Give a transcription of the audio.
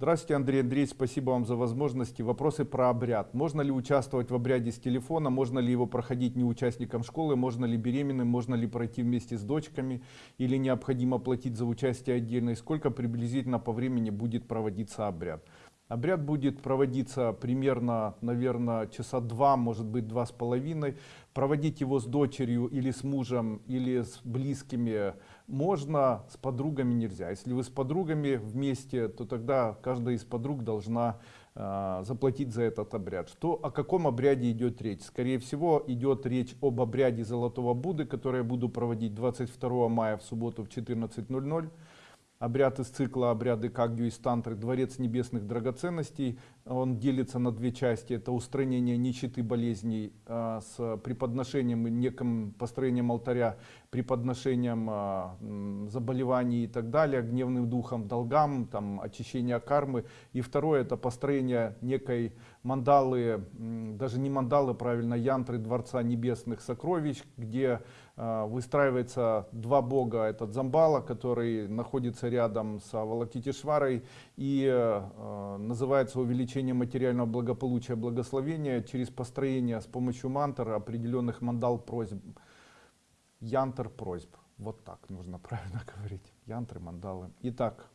Здравствуйте, Андрей Андреевич, спасибо вам за возможности. Вопросы про обряд. Можно ли участвовать в обряде с телефона? Можно ли его проходить не участникам школы? Можно ли беременным? Можно ли пройти вместе с дочками? Или необходимо платить за участие отдельно? И сколько приблизительно по времени будет проводиться обряд? Обряд будет проводиться примерно, наверное, часа два, может быть, два с половиной. Проводить его с дочерью или с мужем, или с близкими можно, с подругами нельзя. Если вы с подругами вместе, то тогда каждая из подруг должна э, заплатить за этот обряд. Что, о каком обряде идет речь? Скорее всего, идет речь об обряде Золотого Будды, который я буду проводить 22 мая в субботу в 14.00 обряд из цикла обряды Кагью и Стантры, Дворец небесных драгоценностей. Он делится на две части. Это устранение нищеты болезней а, с преподношением, неким построением алтаря, преподношением а, заболеваний и так далее, гневным духом, долгам, там, очищение кармы. И второе это построение некой мандалы, даже не мандалы, правильно, янтры Дворца небесных сокровищ, где а, выстраивается два бога. Этот Замбала, который находится рядом с Авалокитишварой и э, называется увеличение материального благополучия, благословения через построение с помощью мантр определенных мандал просьб, янтр просьб. Вот так нужно правильно говорить. Янтры, мандалы. Итак,